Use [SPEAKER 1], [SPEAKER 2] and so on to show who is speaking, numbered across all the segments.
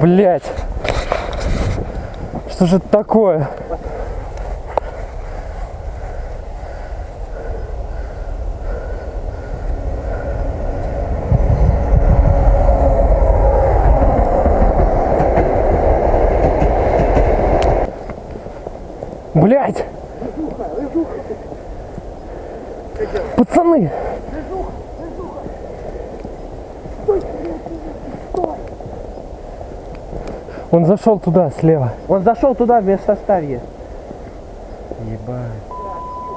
[SPEAKER 1] Бля.
[SPEAKER 2] Блять. Что же это такое? Блять! Пацаны! Он зашел туда, слева.
[SPEAKER 1] Он зашел туда вместо Старья.
[SPEAKER 2] Ебать.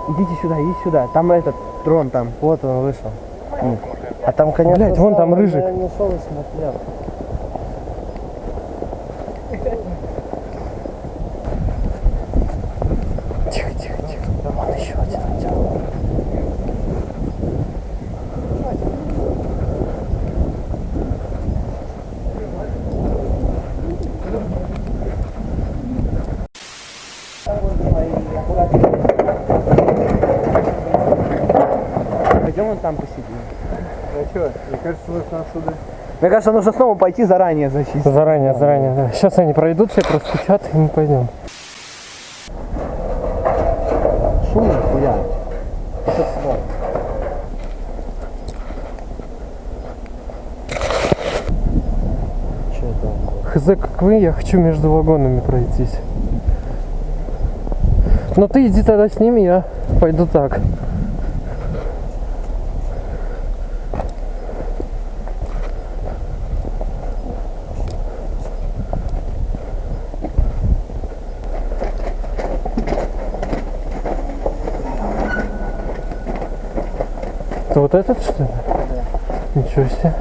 [SPEAKER 1] Идите сюда, идите сюда. Там этот трон там.
[SPEAKER 3] Вот он вышел. А там, конечно,
[SPEAKER 2] Блядь, вон там рыжик.
[SPEAKER 3] я не шел и смотрел.
[SPEAKER 2] Тихо, тихо, тихо. Вон еще один идет.
[SPEAKER 1] Пойдем вон там посидим.
[SPEAKER 3] А что, мне кажется, нужно отсюда.
[SPEAKER 1] Мне кажется, нужно снова пойти заранее зачистить.
[SPEAKER 2] Заранее, заранее, да. Сейчас они пройдут, все простучат, и мы пойдем.
[SPEAKER 1] Шум нихуя.
[SPEAKER 3] Что там?
[SPEAKER 2] Хз, как вы, я хочу между вагонами пройтись. Но ты иди тогда с ними, я пойду так. Это вот этот что ли? Ничего себе.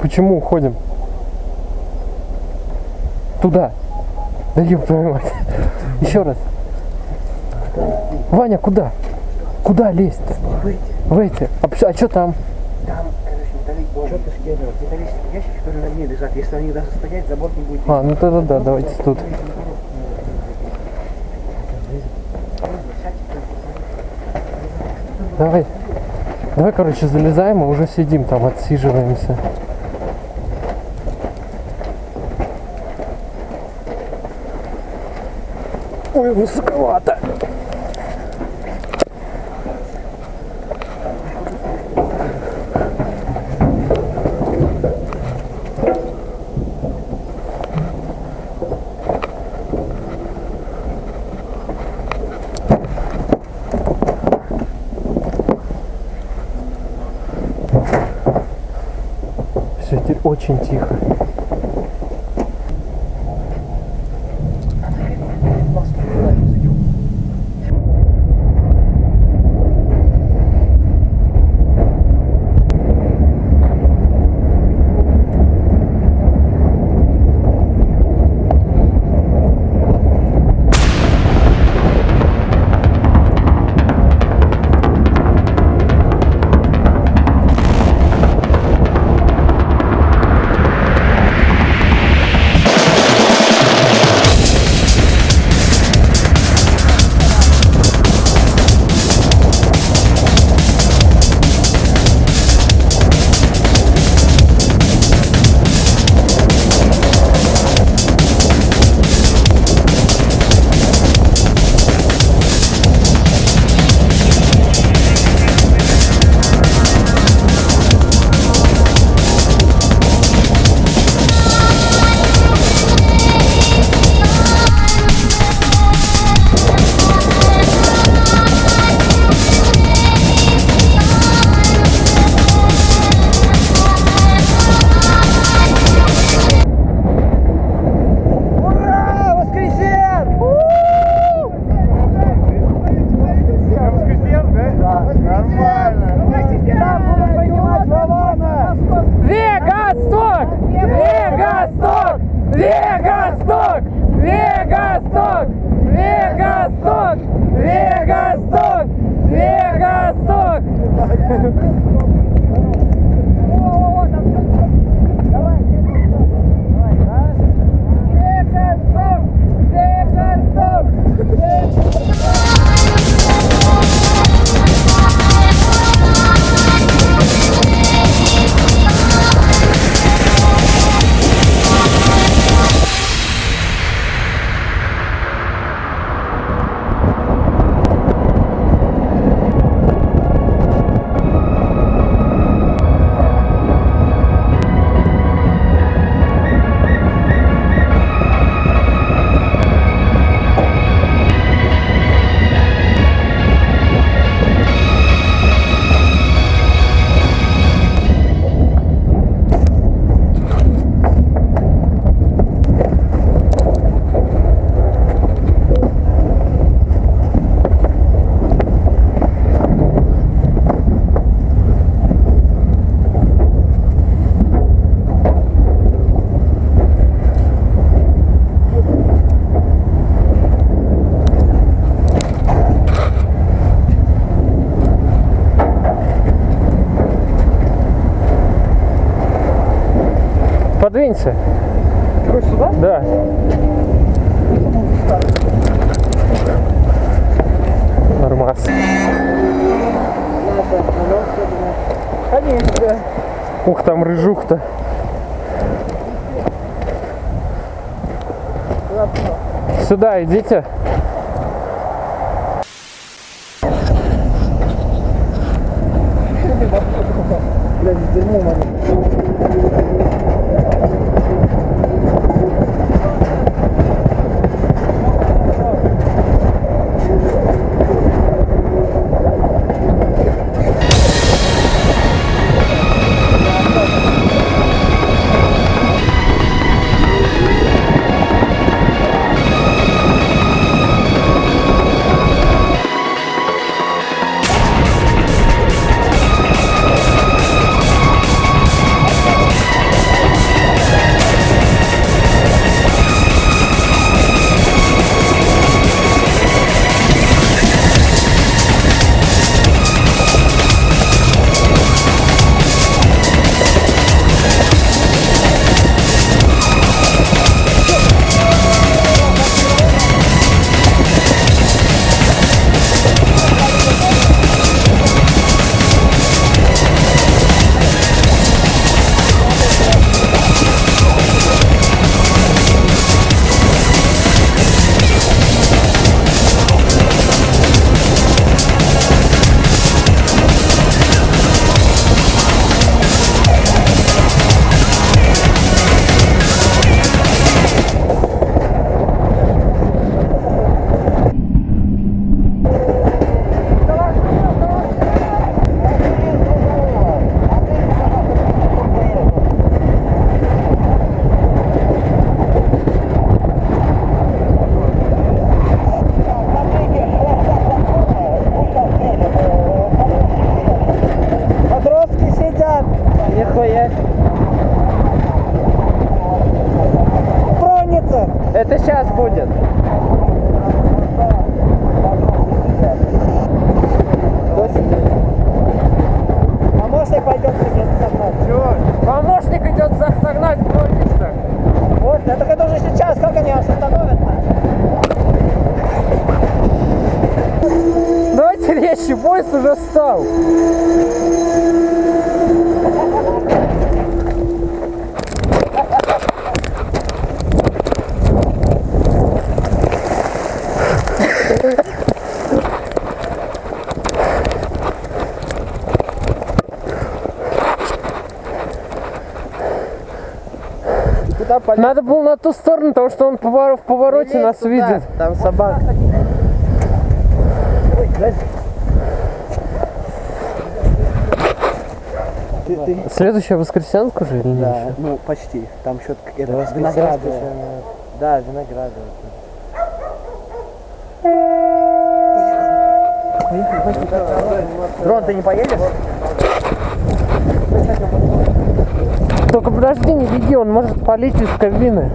[SPEAKER 2] Почему уходим? Туда. Да ёб твою мать. Еще раз. Ваня, куда? Куда лезть? Выйти. А, пш- а что там?
[SPEAKER 1] Там, короче, металлические ящики, которые на дне лежат. Если они даже стоять, забор не будет.
[SPEAKER 2] А, ну тогда да, давайте тут. Давай. Давай, короче, залезаем и уже сидим там, отсиживаемся. Ой, высоковато. Все, теперь очень тихо. Okay. Подвинься.
[SPEAKER 1] Короче, сюда?
[SPEAKER 2] Да. Нормас.
[SPEAKER 1] Конечно.
[SPEAKER 2] Ух, там рыжух-то. Сюда идите.
[SPEAKER 1] Блядь, с
[SPEAKER 2] Нихуя.
[SPEAKER 1] Тронется.
[SPEAKER 2] Это сейчас будет.
[SPEAKER 1] Помощник пойдет себе согнать.
[SPEAKER 2] Чего? Помощник идет согнать бронится.
[SPEAKER 1] Вот, это это уже сейчас, как они вас остановят-то?
[SPEAKER 2] Давайте резче, поезд уже встал.
[SPEAKER 1] Куда полез?
[SPEAKER 2] Надо было на ту сторону, потому что он повор- в повороте нас видит.
[SPEAKER 3] Там собака.
[SPEAKER 1] Ты, ты...
[SPEAKER 2] Следующая воскресенка же или нет?
[SPEAKER 1] Да,
[SPEAKER 2] ещё?
[SPEAKER 1] ну почти. Там что-то это, виноградная.
[SPEAKER 3] еще, Да, виноградная.
[SPEAKER 1] Дрон, ты не поедешь?
[SPEAKER 2] Только подожди, не беги, он может полить из кабины.